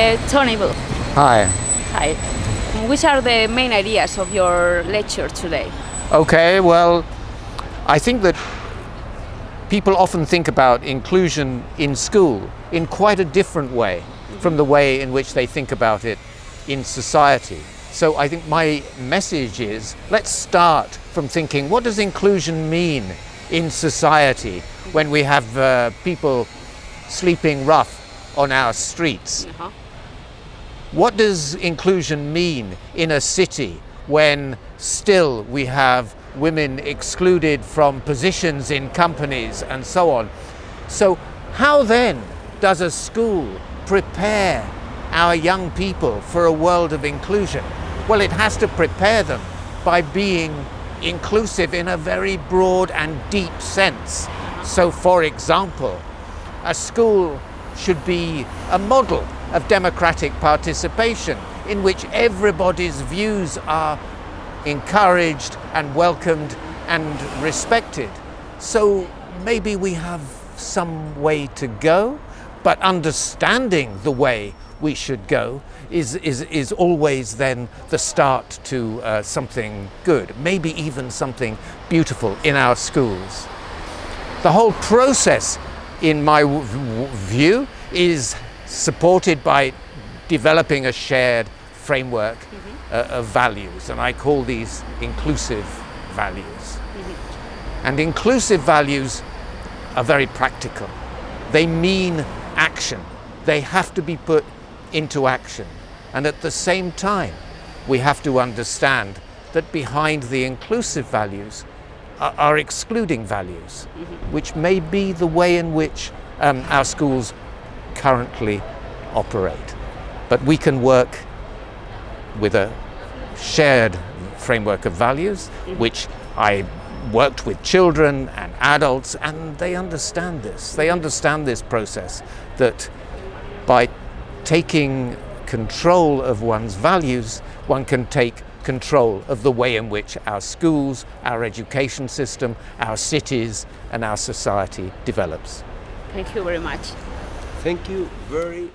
Uh, Tony Booth. Hi. Hi. Which are the main ideas of your lecture today? Okay, well, I think that people often think about inclusion in school in quite a different way from the way in which they think about it in society. So I think my message is let's start from thinking what does inclusion mean in society when we have uh, people sleeping rough on our streets? Uh-huh. What does inclusion mean in a city when still we have women excluded from positions in companies and so on? So how then does a school prepare our young people for a world of inclusion? Well, it has to prepare them by being inclusive in a very broad and deep sense. So for example, a school should be a model of democratic participation in which everybody's views are encouraged and welcomed and respected. So maybe we have some way to go, but understanding the way we should go is, is, is always then the start to uh, something good, maybe even something beautiful in our schools. The whole process, in my view, is supported by developing a shared framework mm -hmm. uh, of values, and I call these inclusive values. Mm -hmm. And inclusive values are very practical. They mean action. They have to be put into action. And at the same time, we have to understand that behind the inclusive values are, are excluding values, mm -hmm. which may be the way in which um, our schools currently operate. But we can work with a shared framework of values, mm-hmm. which I worked with children and adults, and they understand this. They mm-hmm. understand this process, that by taking control of one's values, one can take control of the way in which our schools, our education system, our cities, and our society develops. Thank you very much. Thank you very